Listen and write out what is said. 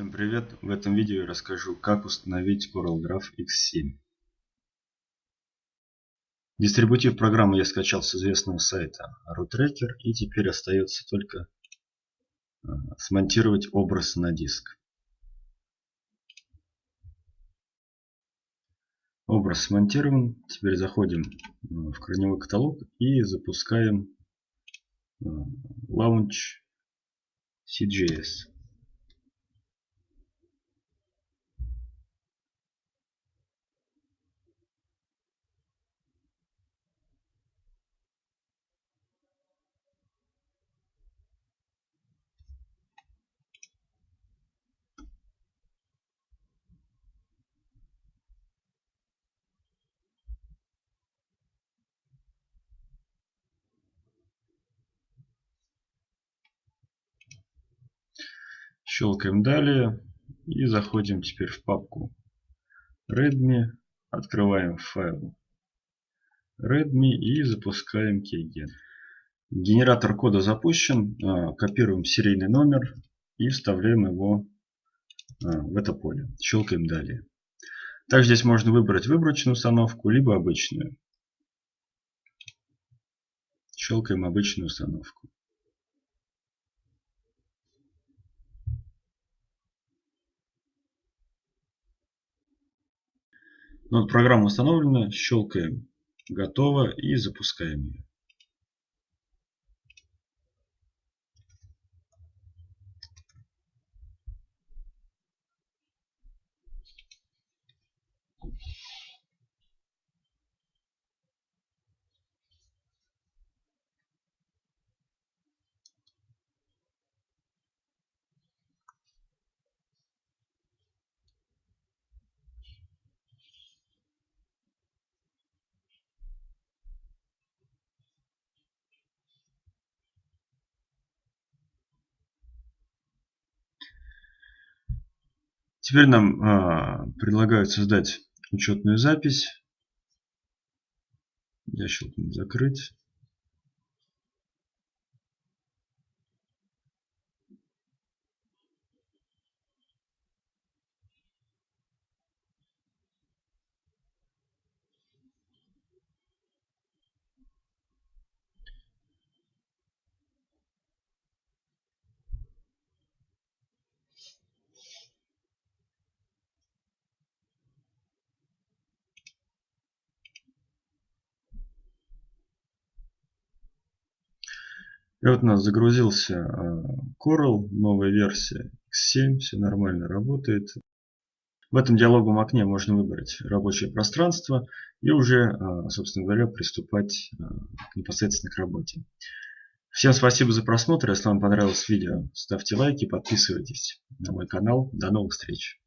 Всем привет! В этом видео я расскажу, как установить CorelDRAW X7. Дистрибутив программы я скачал с известного сайта RootRacker и теперь остается только э, смонтировать образ на диск. Образ смонтирован. Теперь заходим э, в корневой каталог и запускаем Launch CGS. Щелкаем далее и заходим теперь в папку Redmi. Открываем файл Redmi и запускаем Keygen. Генератор кода запущен. А, копируем серийный номер и вставляем его а, в это поле. Щелкаем далее. Также здесь можно выбрать выборочную установку, либо обычную. Щелкаем обычную установку. Ну, вот программа установлена, щелкаем готово и запускаем ее. Теперь нам э, предлагают создать учетную запись. Я щелкну закрыть. И вот у нас загрузился э, Coral, новая версия X7, все нормально работает. В этом диалоговом окне можно выбрать рабочее пространство и уже, э, собственно говоря, приступать э, непосредственно к работе. Всем спасибо за просмотр. Если вам понравилось видео, ставьте лайки, подписывайтесь на мой канал. До новых встреч!